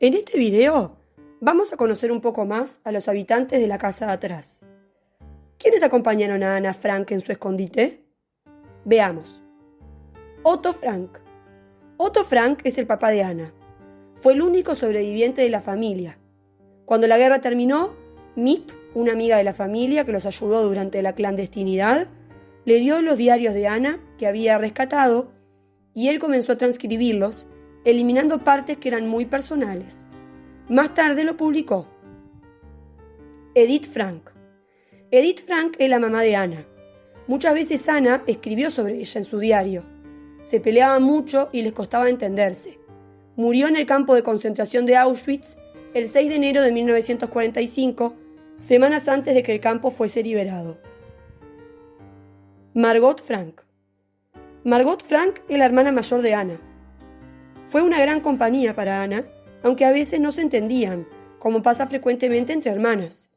En este video vamos a conocer un poco más a los habitantes de la casa de atrás. ¿Quiénes acompañaron a Ana Frank en su escondite? Veamos. Otto Frank. Otto Frank es el papá de Ana. Fue el único sobreviviente de la familia. Cuando la guerra terminó, Mip, una amiga de la familia que los ayudó durante la clandestinidad, le dio los diarios de Ana que había rescatado y él comenzó a transcribirlos eliminando partes que eran muy personales. Más tarde lo publicó. Edith Frank. Edith Frank es la mamá de Ana. Muchas veces Ana escribió sobre ella en su diario. Se peleaban mucho y les costaba entenderse. Murió en el campo de concentración de Auschwitz el 6 de enero de 1945, semanas antes de que el campo fuese liberado. Margot Frank. Margot Frank es la hermana mayor de Ana. Fue una gran compañía para Ana, aunque a veces no se entendían, como pasa frecuentemente entre hermanas.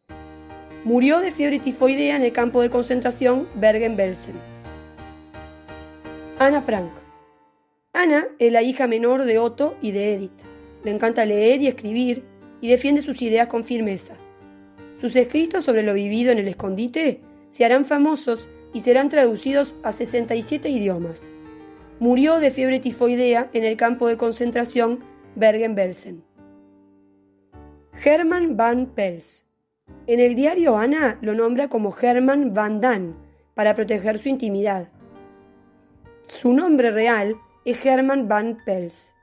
Murió de fiebre tifoidea en el campo de concentración Bergen-Belsen. Ana Frank. Ana es la hija menor de Otto y de Edith. Le encanta leer y escribir y defiende sus ideas con firmeza. Sus escritos sobre lo vivido en el escondite se harán famosos y serán traducidos a 67 idiomas murió de fiebre tifoidea en el campo de concentración Bergen-Belsen. Hermann van Pels. En el diario Ana lo nombra como Hermann van Dan para proteger su intimidad. Su nombre real es Hermann van Pels.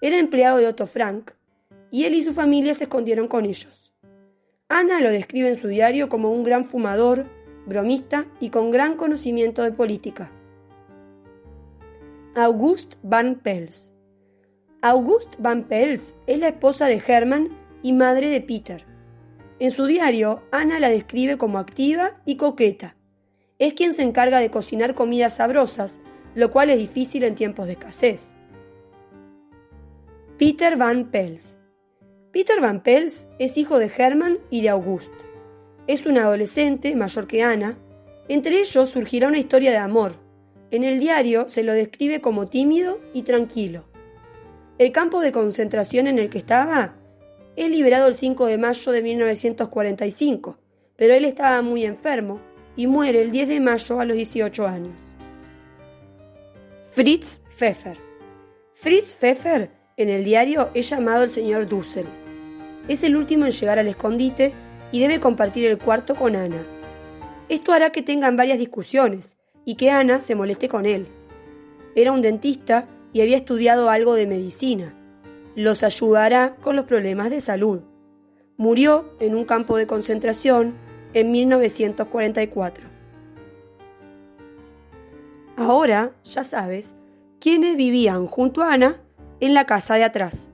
Era empleado de Otto Frank y él y su familia se escondieron con ellos. Ana lo describe en su diario como un gran fumador, bromista y con gran conocimiento de política. August van Pels. August van Pels es la esposa de Hermann y madre de Peter. En su diario, Ana la describe como activa y coqueta. Es quien se encarga de cocinar comidas sabrosas, lo cual es difícil en tiempos de escasez. Peter van Pels. Peter van Pels es hijo de Hermann y de August. Es un adolescente mayor que Ana. Entre ellos surgirá una historia de amor, en el diario se lo describe como tímido y tranquilo. El campo de concentración en el que estaba es liberado el 5 de mayo de 1945, pero él estaba muy enfermo y muere el 10 de mayo a los 18 años. Fritz Pfeffer. Fritz Pfeffer en el diario es llamado el señor Dussel. Es el último en llegar al escondite y debe compartir el cuarto con Ana. Esto hará que tengan varias discusiones, y que Ana se moleste con él. Era un dentista y había estudiado algo de medicina. Los ayudará con los problemas de salud. Murió en un campo de concentración en 1944. Ahora ya sabes quiénes vivían junto a Ana en la casa de atrás.